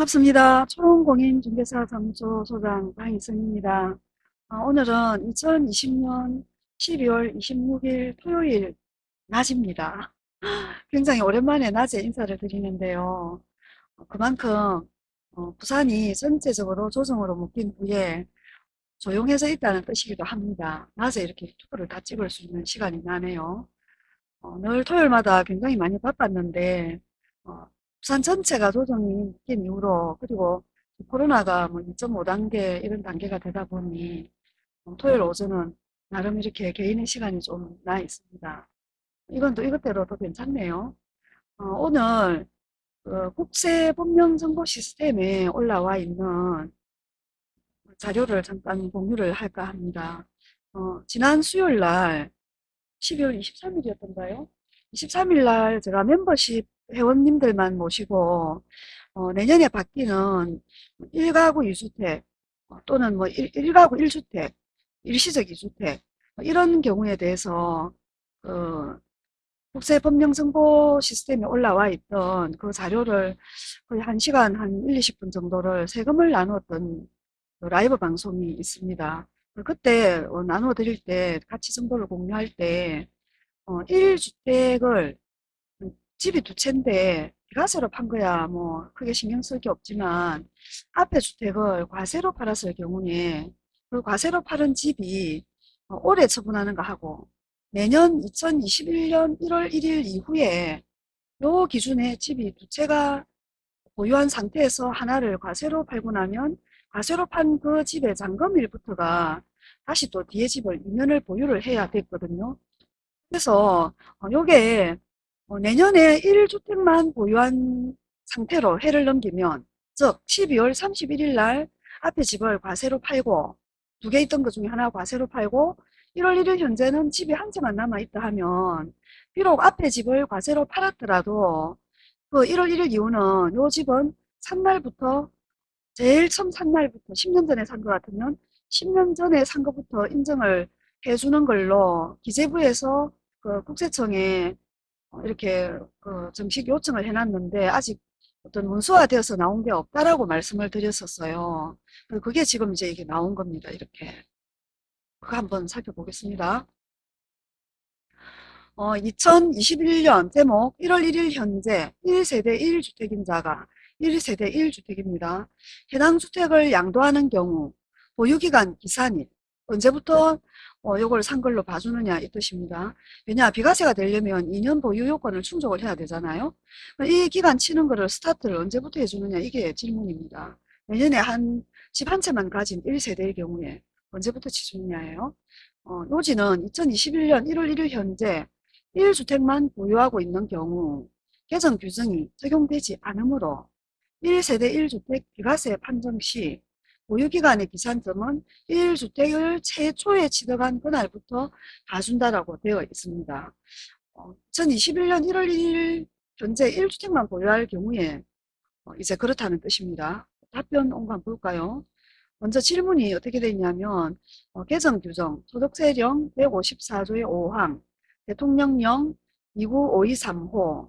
반갑습니다. 초롱공인중개사 사무소 소장 강희선입니다. 어, 오늘은 2020년 12월 26일 토요일 낮입니다. 굉장히 오랜만에 낮에 인사를 드리는데요. 어, 그만큼 어, 부산이 전체적으로 조정으로 묶인 후에 조용해져 있다는 뜻이기도 합니다. 낮에 이렇게 유튜브를 다 찍을 수 있는 시간이 나네요. 어, 늘 토요일마다 굉장히 많이 바빴는데 어, 부산 전체가 조정이 낀 이후로 그리고 코로나가 뭐 2.5단계 이런 단계가 되다 보니 어, 토요일 오전은 나름 이렇게 개인의 시간이 좀 나 있습니다. 이건 또 이것대로 도 괜찮네요. 어, 오늘 그 국세법령정보 시스템에 올라와 있는 자료를 잠깐 공유를 할까 합니다. 어, 지난 수요일 날 12월 23일이었던가요? 23일 날 제가 멤버십 회원님들만 모시고 어, 내년에 바뀌는 1가구 2주택 어, 또는 뭐 1, 1가구 1주택, 일시적 2주택 뭐 이런 경우에 대해서 그 국세법령정보 시스템에 올라와 있던 그 자료를 거의 1시간 한 1, 20분 정도를 세금을 나누었던 그 라이브 방송이 있습니다. 그때 어, 나누어 드릴 때 같이 정보를 공유할 때 어, 1주택을 집이 두 채인데 비과세로 판 거야 뭐 크게 신경 쓸 게 없지만 앞에 주택을 과세로 팔았을 경우에 그 과세로 팔은 집이 어, 올해 처분하는 거 하고 내년 2021년 1월 1일 이후에 요 기준에 집이 두 채가 보유한 상태에서 하나를 과세로 팔고 나면 과세로 판 그 집의 잔금일부터가 다시 또 뒤에 집을 2년을 보유를 해야 됐거든요. 그래서 어, 요게 어, 내년에 1주택만 보유한 상태로 해를 넘기면 즉 12월 31일 날 앞에 집을 과세로 팔고 두 개 있던 것 중에 하나 과세로 팔고 1월 1일 현재는 집이 한 채만 남아있다 하면 비록 앞에 집을 과세로 팔았더라도 그 1월 1일 이후는 요 집은 산 날부터 제일 처음 산 날부터 10년 전에 산 것 같으면 10년 전에 산 것부터 인정을 해주는 걸로 기재부에서 그 국세청에 어, 이렇게 그 정식 요청을 해놨는데 아직 어떤 문서화되어서 나온 게 없다라고 말씀을 드렸었어요. 그게 지금 이제 이게 나온 겁니다. 이렇게. 그거 한번 살펴보겠습니다. 어, 2021년 제목 1월 1일 현재 1세대 1주택임자가 1세대 1주택입니다. 해당 주택을 양도하는 경우 보유기간 기산일 언제부터 어, 요걸 산 걸로 봐주느냐 이 뜻입니다. 왜냐 비과세가 되려면 2년 보유 요건을 충족을 해야 되잖아요. 이 기간 치는 거를 스타트를 언제부터 해주느냐 이게 질문입니다. 내년에 한 집 한 채만 가진 1세대의 경우에 언제부터 치주느냐예요. 어, 노지는 2021년 1월 1일 현재 1주택만 보유하고 있는 경우 개정 규정이 적용되지 않으므로 1세대 1주택 비과세 판정 시 보유기간의 기산점은 1주택을 최초에 취득한 그날부터 봐준다라고 되어 있습니다. 어, 2021년 1월 1일 현재 1주택만 보유할 경우에 어, 이제 그렇다는 뜻입니다. 답변 온거 볼까요? 먼저 질문이 어떻게 되어 있냐면 어, 개정 규정 소득세령 154조의 5항 대통령령 29523호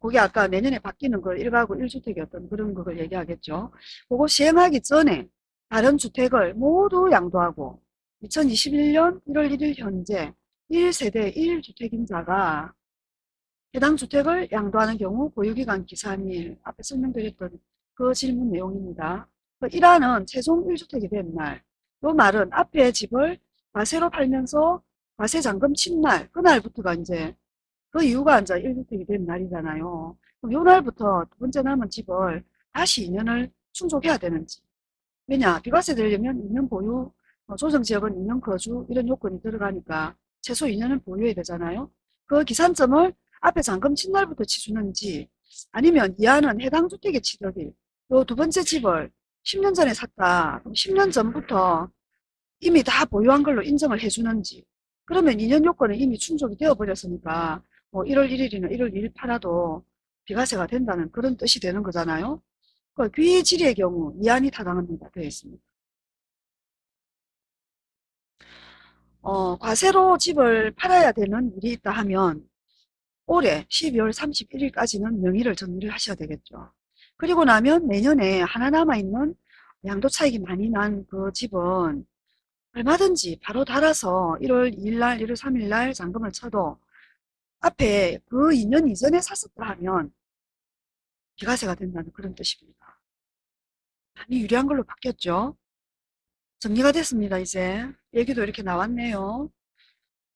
그게 아까 내년에 바뀌는 걸 1가구 1주택이었던 그런 걸 얘기하겠죠. 그거 시행하기 전에 다른 주택을 모두 양도하고 2021년 1월 1일 현재 1세대 1주택임자가 해당 주택을 양도하는 경우 보유기간 기산일 앞에 설명드렸던 그 질문 내용입니다. 그 1화는 최종 1주택이 된 날. 이 말은 앞에 집을 과세로 팔면서 과세 잔금 친 날, 그날부터가 이제 그 이유가 이제 1주택이 된 날이잖아요. 그럼 이 날부터 두 번째 남은 집을 다시 2년을 충족해야 되는지. 왜냐? 비과세 되려면 2년 보유, 어, 조정지역은 2년 거주 이런 요건이 들어가니까 최소 2년은 보유해야 되잖아요. 그 기산점을 앞에 잔금 친 날부터 치주는지 아니면 이하는 해당 주택의 취득일 요 두 번째 집을 10년 전에 샀다. 그럼 10년 전부터 이미 다 보유한 걸로 인정을 해주는지 그러면 2년 요건은 이미 충족이 되어버렸으니까 뭐 1월 1일이나 1월 1일 팔아도 비과세가 된다는 그런 뜻이 되는 거잖아요. 그 귀질의 경우 이안이 타당합니다. 되어 있습니다. 어, 과세로 집을 팔아야 되는 일이 있다 하면 올해 12월 31일까지는 명의를 정리를 하셔야 되겠죠. 그리고 나면 내년에 하나 남아있는 양도 차익이 많이 난 그 집은 얼마든지 바로 달아서 1월 2일날, 1월 3일날 잔금을 쳐도 앞에 그 2년 이전에 샀었다 하면 비과세가 된다는 그런 뜻입니다. 많이 유리한 걸로 바뀌었죠. 정리가 됐습니다. 이제 얘기도 이렇게 나왔네요.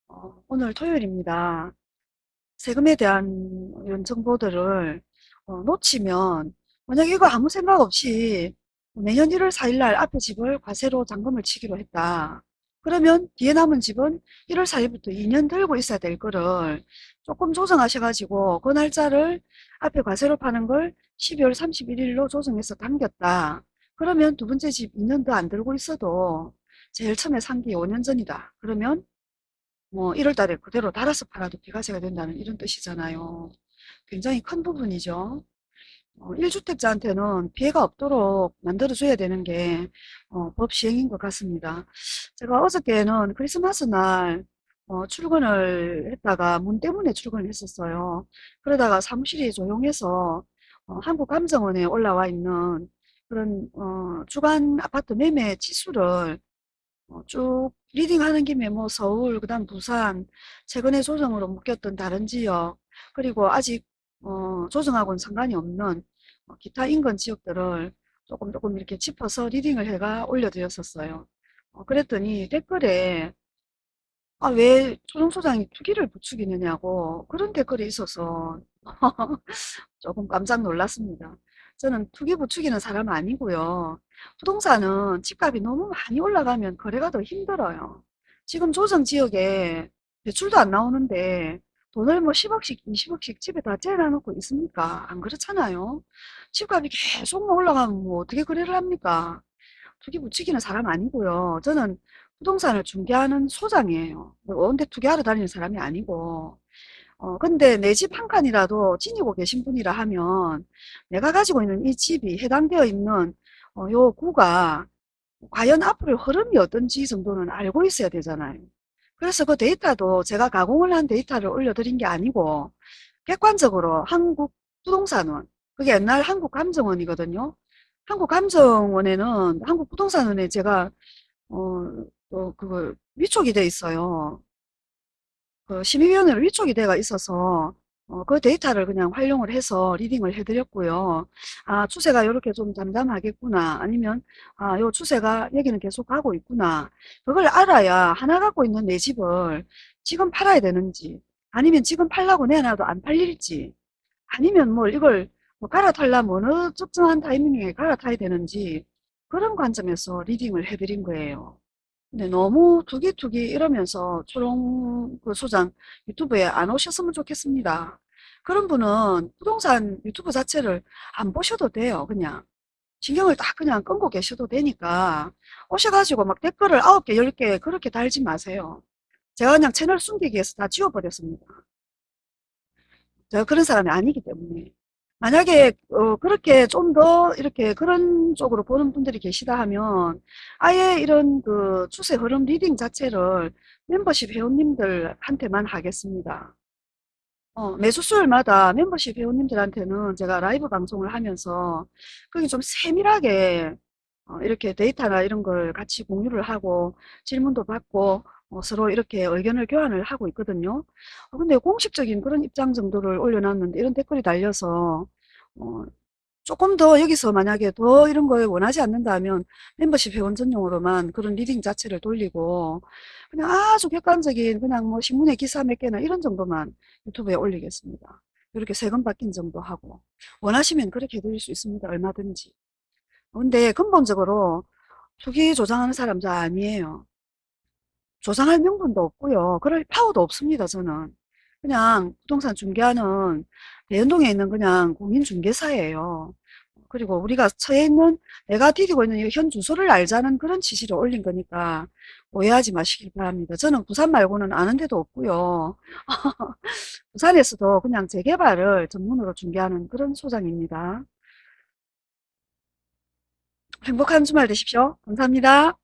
어, 오늘 토요일입니다. 세금에 대한 이런 정보들을 어, 놓치면 만약 이거 아무 생각 없이 내년 1월 4일 날 앞에 집을 과세로 잔금을 치기로 했다. 그러면 뒤에 남은 집은 1월 4일부터 2년 들고 있어야 될 거를 조금 조정하셔가지고 그 날짜를 앞에 과세로 파는 걸 12월 31일로 조정해서 당겼다. 그러면 두 번째 집 2년 더 안 들고 있어도 제일 처음에 산 게 5년 전이다. 그러면 뭐 1월 달에 그대로 달아서 팔아도 비과세가 된다는 이런 뜻이잖아요. 굉장히 큰 부분이죠. 어, 1주택자한테는 피해가 없도록 만들어줘야 되는 게 어, 법 시행인 것 같습니다. 제가 어저께는 크리스마스 날 어, 출근을 했다가 문 때문에 출근을 했었어요. 그러다가 사무실이 조용해서 어, 한국감정원에 올라와 있는 그런 어, 주간 아파트 매매 지수를 어, 쭉 reading하는 김에 뭐 서울, 그 다음 부산, 최근에 조정으로 묶였던 다른 지역, 그리고 아직 어, 조정하고는 상관이 없는 어, 기타 인근 지역들을 조금 조금 이렇게 짚어서 reading을 해가 올려드렸었어요. 어, 그랬더니 댓글에 아, 왜 조정소장이 투기를 부추기느냐고 그런 댓글이 있어서 조금 깜짝 놀랐습니다. 저는 투기 부추기는 사람 아니고요. 부동산은 집값이 너무 많이 올라가면 거래가 더 힘들어요. 지금 조정 지역에 대출도 안 나오는데 돈을 뭐 10억씩 20억씩 집에 다 째놔놓고 있습니까? 안 그렇잖아요. 집값이 계속 올라가면 뭐 어떻게 거래를 합니까? 투기 부추기는 사람 아니고요. 저는 부동산을 중개하는 소장이에요. 언제 투기하러 다니는 사람이 아니고 어, 근데 내 집 한 칸이라도 지니고 계신 분이라 하면 내가 가지고 있는 이 집이 해당되어 있는 어, 요 구가 과연 앞으로 흐름이 어떤지 정도는 알고 있어야 되잖아요. 그래서 그 데이터도 제가 가공을 한 데이터를 올려드린 게 아니고 객관적으로 한국 부동산원 그게 옛날 한국감정원이거든요. 한국감정원에는 한국부동산원에 제가 어, 또 그걸 위촉이 돼 있어요. 그 심의위원회로 위촉이 돼가 있어서 어, 그 데이터를 그냥 활용을 해서 리딩을 해드렸고요. 아, 추세가 이렇게 좀 잠잠하겠구나. 아니면, 아, 요 추세가 여기는 계속 가고 있구나. 그걸 알아야 하나 갖고 있는 내 집을 지금 팔아야 되는지, 아니면 지금 팔라고 내놔도 안 팔릴지, 아니면 뭐 이걸 뭐 갈아타려면 어느 특정한 타이밍에 갈아타야 되는지, 그런 관점에서 리딩을 해드린 거예요. 근데 너무 투기투기 이러면서 초롱 그 소장 유튜브에 안 오셨으면 좋겠습니다. 그런 분은 부동산 유튜브 자체를 안 보셔도 돼요. 그냥 신경을 딱 그냥 끊고 계셔도 되니까 오셔가지고 막 댓글을 9개, 10개 그렇게 달지 마세요. 제가 그냥 채널 숨기기 위해서 다 지워버렸습니다. 제가 그런 사람이 아니기 때문에. 만약에 어, 그렇게 좀 더 이렇게 그런 쪽으로 보는 분들이 계시다 하면 아예 이런 그 추세 흐름 reading 자체를 멤버십 회원님들한테만 하겠습니다. 어, 매주 수요일마다 멤버십 회원님들한테는 제가 라이브 방송을 하면서 거기 좀 세밀하게 어, 이렇게 데이터나 이런 걸 같이 공유를 하고 질문도 받고 어, 서로 이렇게 의견을 교환을 하고 있거든요. 어, 근데 공식적인 그런 입장 정도를 올려놨는데 이런 댓글이 달려서 어, 조금 더 여기서 만약에 더 이런 걸 원하지 않는다면 멤버십 회원 전용으로만 그런 reading 자체를 돌리고 그냥 아주 객관적인 그냥 뭐 신문에 기사 몇 개나 이런 정도만 유튜브에 올리겠습니다. 이렇게 세금 바뀐 정도 하고 원하시면 그렇게 해드릴 수 있습니다. 얼마든지. 근데 근본적으로 투기 조장하는 사람 저 아니에요. 조장할 명분도 없고요. 그럴 파워도 없습니다. 저는. 그냥 부동산 중개하는 대연동에 있는 그냥 공인중개사예요. 그리고 우리가 처해 있는 내가 디디고 있는 현 주소를 알자는 그런 취지로 올린 거니까 오해하지 마시길 바랍니다. 저는 부산 말고는 아는 데도 없고요. 부산에서도 그냥 재개발을 전문으로 중개하는 그런 소장입니다. 행복한 주말 되십시오. 감사합니다.